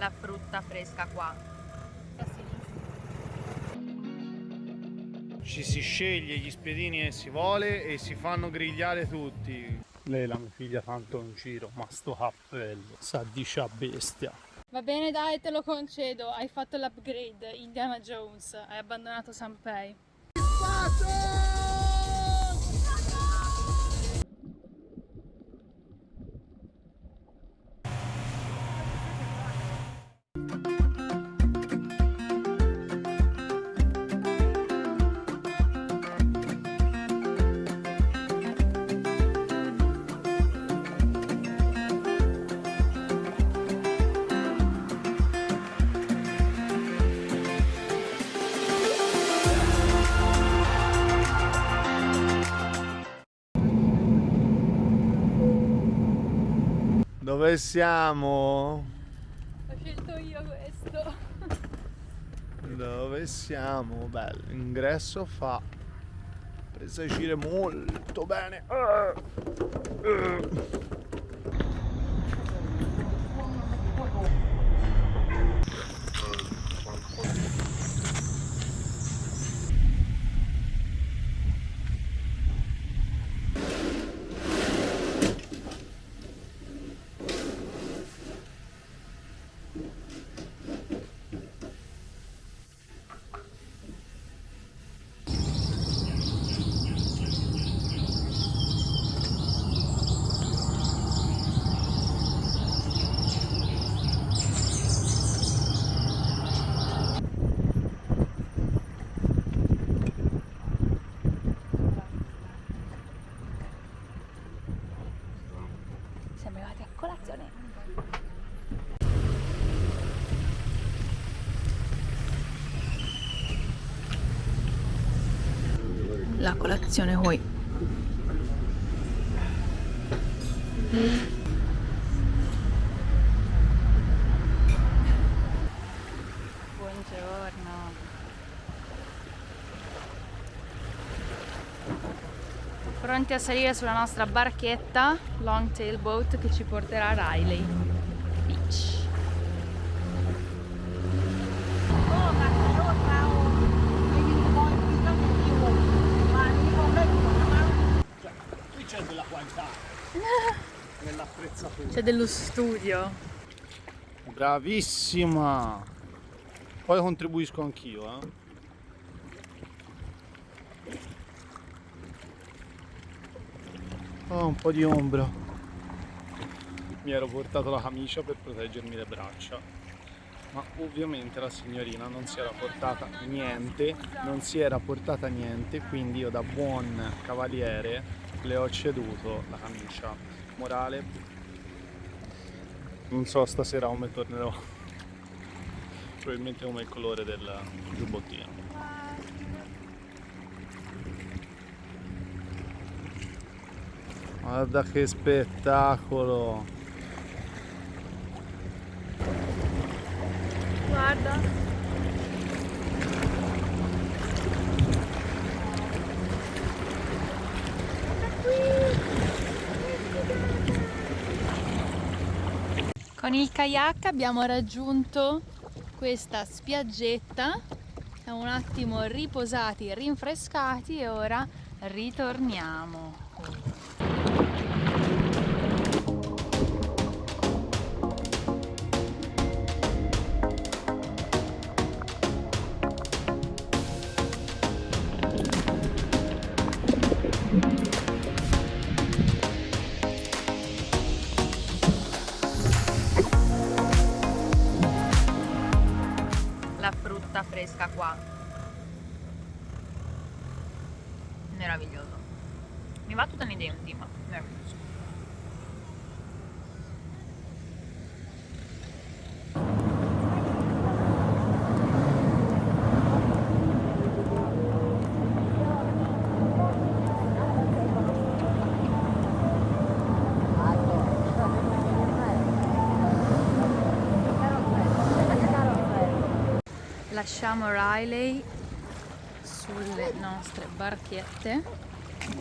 la frutta fresca qua. Ci si sceglie gli spiedini che si vuole e si fanno grigliare tutti. Lei la mia figlia tanto un giro, ma sto cappello, sa di scia bestia. Va bene dai, te lo concedo, hai fatto l'upgrade, Indiana Jones, hai abbandonato Sanpei. Dove siamo? Ho scelto io questo. Dove siamo? Bello, ingresso fa presa a gire molto bene. Siamo arrivati a colazione. La colazione qui. Buongiorno. Pronti a salire sulla nostra barchetta Longtail Boat che ci porterà a Riley Beach. Qui c'è della qualità C'è dello studio. Bravissima! Poi contribuisco anch'io, eh. Oh, un po' di ombra. Mi ero portato la camicia per proteggermi le braccia. Ma ovviamente la signorina non si era portata niente, non si era portata niente, quindi io da buon cavaliere le ho ceduto la camicia. Morale, non so stasera come tornerò. Probabilmente come il colore del giubbottino. Guarda che spettacolo! Guarda. Con il kayak abbiamo raggiunto questa spiaggetta, siamo un attimo riposati, rinfrescati e ora ritorniamo. Lasciamo Riley sulle nostre barchette.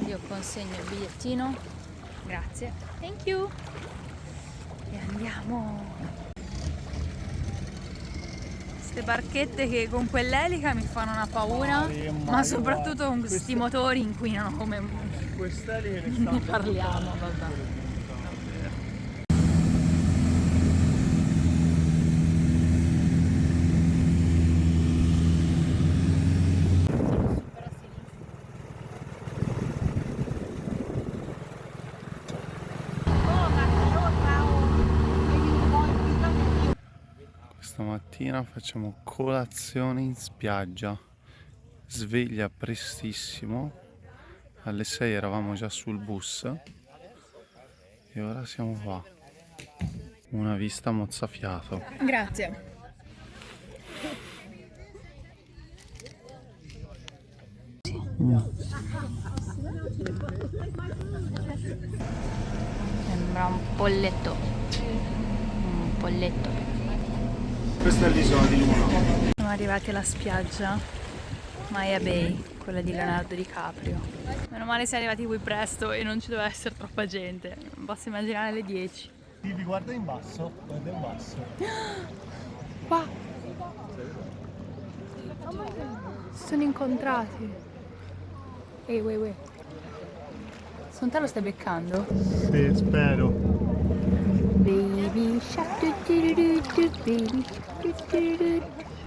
Io consegno il bigliettino. Grazie. Thank you. E andiamo. Queste barchette che con quell'elica mi fanno una paura, Mario, ma soprattutto con questi motori inquinano come... Quest'eliche le Ne parliamo, vabbè. Questa mattina facciamo colazione in spiaggia. Sveglia prestissimo. Alle 6 eravamo già sul bus. E ora siamo qua. Una vista mozzafiato. Grazie. Sembra un polletto. Un polletto. Questa è l'isola di Luna. Siamo arrivati alla spiaggia Maya Bay, quella di Leonardo DiCaprio. Meno male siamo arrivati qui presto e non ci doveva essere troppa gente. Non posso immaginare le 10. Vivi, guarda in basso. Guarda in basso. Qua! Si sono incontrati. Ehi, wait, wait. Secondo te lo stai beccando? Sì, spero. Baby shark, du, du, du, du, baby do, do, do.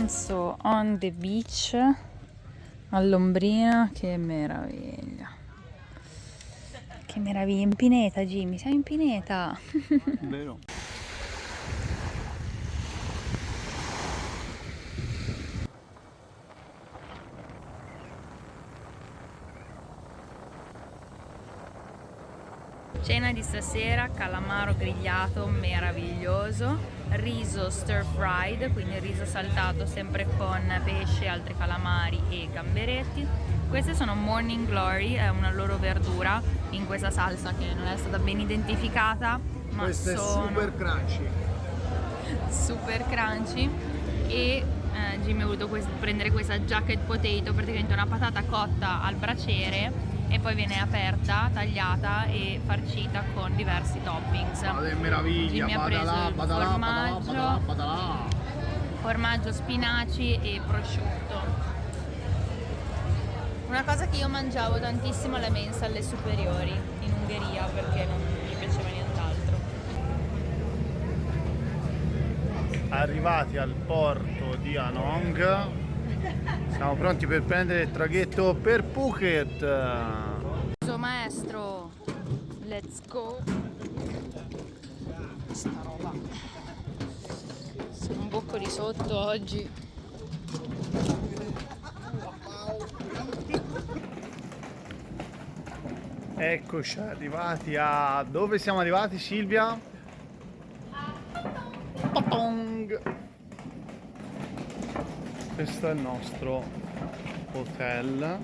Pranzo on the beach all'ombrina, che meraviglia. Che meraviglia, in pineta Jimmy, siamo in pineta. Vero? Cena di stasera, calamaro grigliato meraviglioso, riso stir fried, quindi riso saltato sempre con pesce, altri calamari e gamberetti. Queste sono Morning Glory, è una loro verdura in questa salsa che non è stata ben identificata, ma Questo è sono super crunchy. super crunchy e eh, Jimmy ha voluto prendere questa jacket potato, praticamente una patata cotta al braciere e poi viene aperta, tagliata e farcita con diversi toppings. Che meraviglia, Jimmy ha preso badalà, badalà, formaggio. badalà, badalà. Formaggio, spinaci e prosciutto. Una cosa che io mangiavo tantissimo alle mense alle superiori in Ungheria perché non mi piaceva nient'altro. Arrivati al porto di Anong, siamo pronti per prendere il traghetto per Phuket. Uso maestro, let's go. Sta roba. Sono un bocco di sotto oggi. Eccoci arrivati a... dove siamo arrivati Silvia? Questo è il nostro hotel.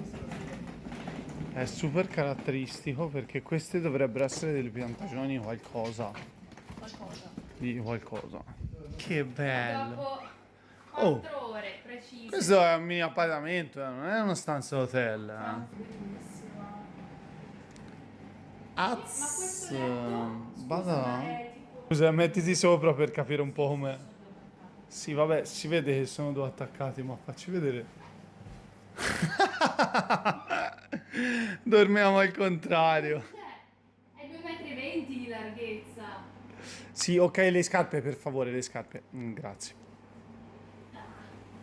È super caratteristico perché queste dovrebbero essere delle piantagioni di qualcosa. Di qualcosa. Che bello. Dopo Oh. 4 ore precise. Questo è un mini appartamento, eh, non è una stanza hotel. Eh. Az. Vada. Scusa, mettiti sopra per capire un po' come. Sì, vabbè, si vede che sono due attaccati, ma facci vedere. Dormiamo al contrario. È 2,20 m di larghezza. Sì, ok, le scarpe, per favore, le scarpe. Mm, grazie.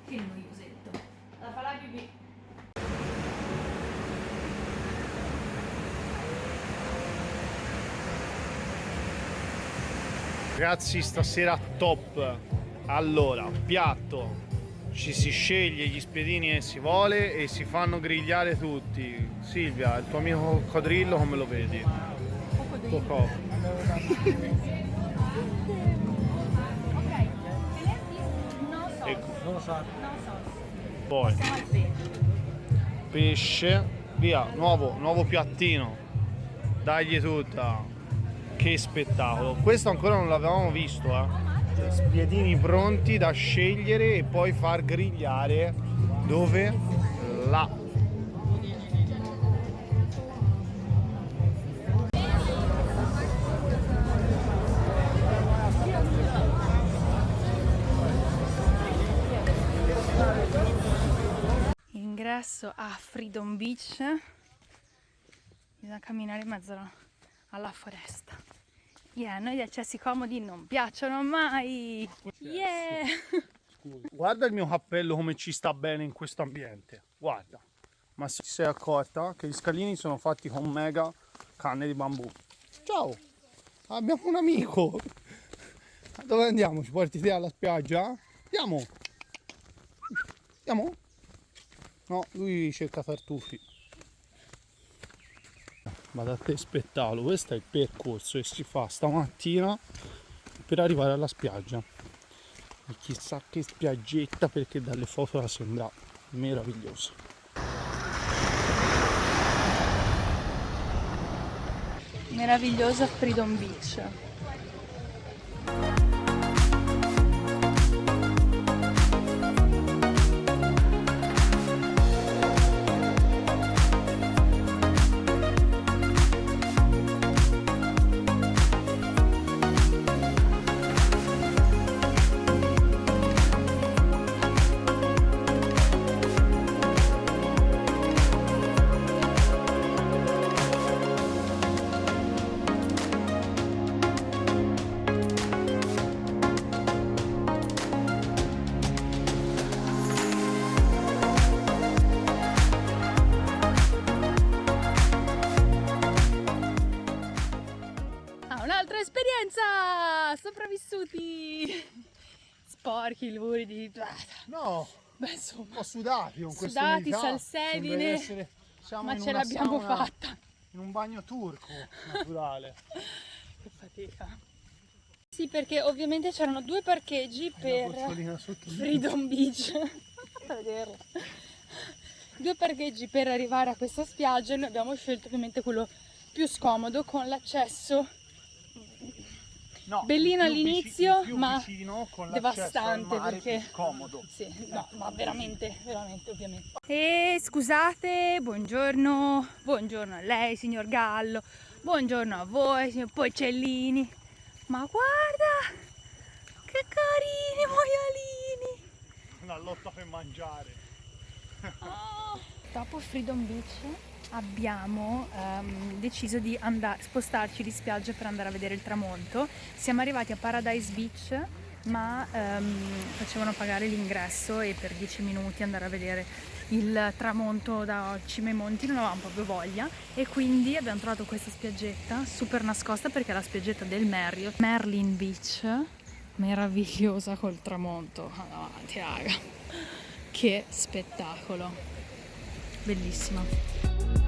Che noiosetto. La fa la pipì. Ragazzi, stasera top. Allora, piatto ci si sceglie gli spiedini che si vuole e si fanno grigliare tutti. Silvia, il tuo amico coccodrillo come lo vedi? Coccodrillo. Ecco. Non lo so. Poi pesce, via, nuovo, nuovo piattino. Dagli tutta. Che spettacolo. Questo ancora non l'avevamo visto, eh spiedini pronti da scegliere e poi far grigliare dove? Là. Ingresso a Freedom Beach. Bisogna camminare in mezzo alla foresta. Yeah, noi gli accessi comodi non piacciono mai. Yeah! Guarda il mio cappello come ci sta bene in questo ambiente. Guarda. Ma si sei accorta che gli scalini sono fatti con mega canne di bambù. Ciao! Abbiamo un amico! Dove andiamo? Ci porti te alla spiaggia? Andiamo! Andiamo? No, lui cerca tartufi ma da te spettacolo questo è il percorso che si fa stamattina per arrivare alla spiaggia. E chissà che spiaggetta perché dalle foto la sembra meraviglioso meravigliosa Freedom Beach sopravvissuti! Sporchi, luridi. No, Beh, insomma. un po' sudati con Sudati, salsedine. Essere, ma ce l'abbiamo fatta. In un bagno turco naturale. che fatica. Sì, perché ovviamente c'erano due parcheggi per Freedom Beach. a vederlo. Due parcheggi per arrivare a questa spiaggia e noi abbiamo scelto ovviamente quello più scomodo con l'accesso No, Bellino all'inizio, ma devastante perché comodo. Sì, no, ma veramente, veramente, ovviamente. E scusate, buongiorno, buongiorno a lei, signor Gallo, buongiorno a voi, signor Porcellini. Ma guarda, che carini maialini! Una lotta per mangiare. Oh. Dopo Freedom Beach abbiamo um, deciso di spostarci di spiaggia per andare a vedere il tramonto. Siamo arrivati a Paradise Beach ma um, facevano pagare l'ingresso e per 10 minuti andare a vedere il tramonto da cima ai monti non avevamo proprio voglia. E quindi abbiamo trovato questa spiaggetta super nascosta perché è la spiaggetta del Marriott Merlin Beach meravigliosa col tramonto. Avanti raga. Che spettacolo. Bellissima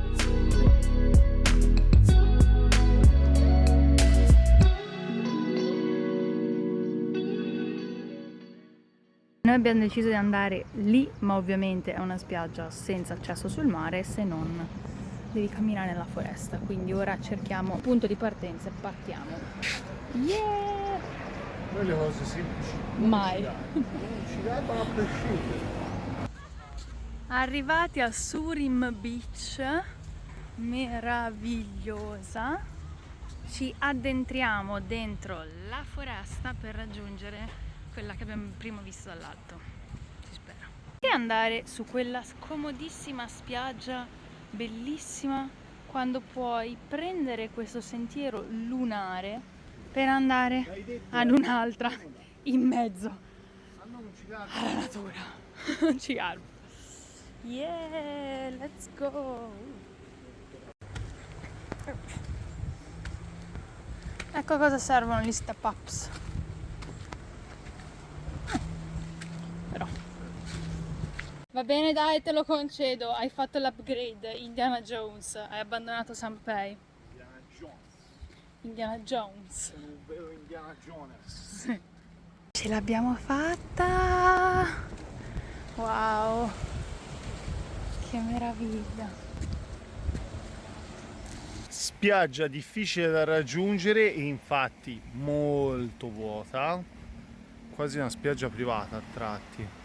Noi abbiamo deciso di andare lì, ma ovviamente è una spiaggia senza accesso sul mare, se non devi camminare nella foresta. Quindi ora cerchiamo punto di partenza e partiamo. Yeah! Noi le cose semplici. Mai. Non ci debbono a prescindere. Arrivati a Surim Beach, meravigliosa, ci addentriamo dentro la foresta per raggiungere quella che abbiamo prima visto dall'alto, si spera. E andare su quella scomodissima spiaggia, bellissima, quando puoi prendere questo sentiero lunare per andare ad un'altra in mezzo alla natura. Ci garbo. Yeah, let's go! Ecco cosa servono gli step ups. Va bene dai, te lo concedo, hai fatto l'upgrade, Indiana Jones, hai abbandonato Sanpei. Indiana Jones. Indiana Jones. Sono un vero Indiana Jones. Ce l'abbiamo fatta! Wow! Che meraviglia! Spiaggia difficile da raggiungere e infatti molto vuota. Quasi una spiaggia privata a tratti.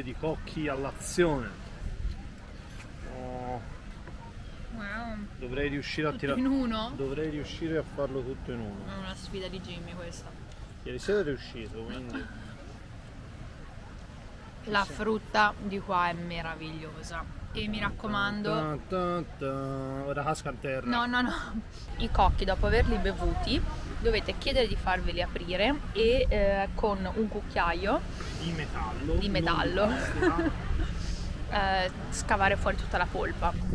Spolpatore di cocchi all'azione. Oh, Wow! dovrei riuscire a tirare. In uno? Dovrei riuscire a farlo tutto in uno. È una sfida di Jimmy questa. Ieri sera è riuscito, quindi. La frutta di qua è meravigliosa. E mi raccomando. Ora casca a terra. no, no, no, i cocchi dopo averli bevuti dovete chiedere di farveli aprire e eh, con un cucchiaio Di metallo. Di metallo. eh, scavare fuori tutta la polpa.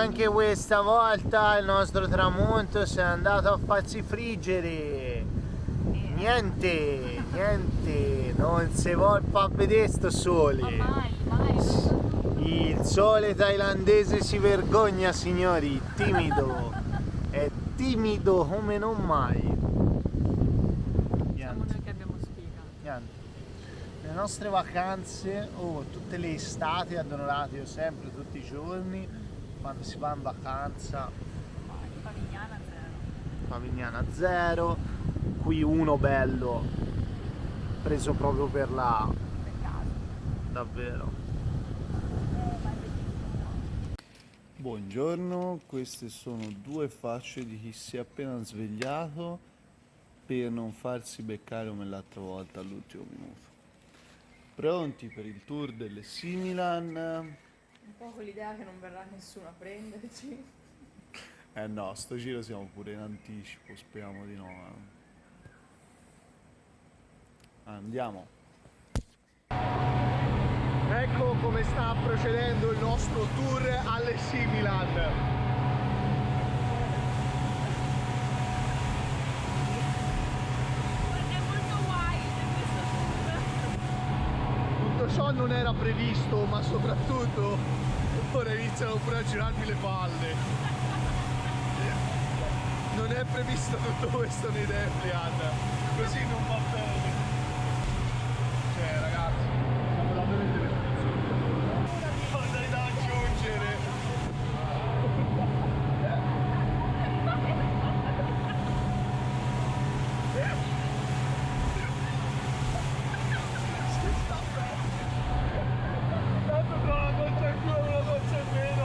Anche questa volta il nostro tramonto si è andato a farsi friggere. Niente, niente, non si vuol far vedere sto sole. Il sole thailandese si vergogna signori, timido. È timido come non mai. Niente. Le nostre vacanze, oh, tutte le estati ad Onoratio, sempre, tutti i giorni, quando si va in vacanza, Favignana zero. Favignana 0, qui uno bello, preso proprio per la... Peccato. davvero. Buongiorno, queste sono due facce di chi si è appena svegliato per non farsi beccare come l'altra volta all'ultimo minuto. Pronti per il tour delle Similan? Un po' con l'idea che non verrà nessuno a prenderci. Eh no, sto giro siamo pure in anticipo, speriamo di no. eh. Andiamo. Ecco come sta procedendo il nostro tour alle Similan. È molto wild questo Non era previsto, ma soprattutto ora iniziano pure a girarmi le palle. Non è previsto tutto questo nei Deplian, così non va bene. Cioè ragazzi, siamo davvero delle Una di cose da aggiungere. Tanto tra una goccia in più e una goccia in meno.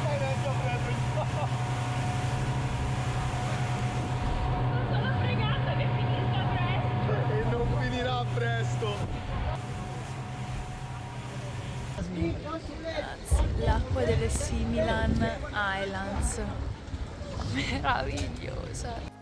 Stai neanche a prendere il po'. Sono fregata che finisca presto. E non finirà presto. L'acqua delle Similan Islands. Meravigliosa.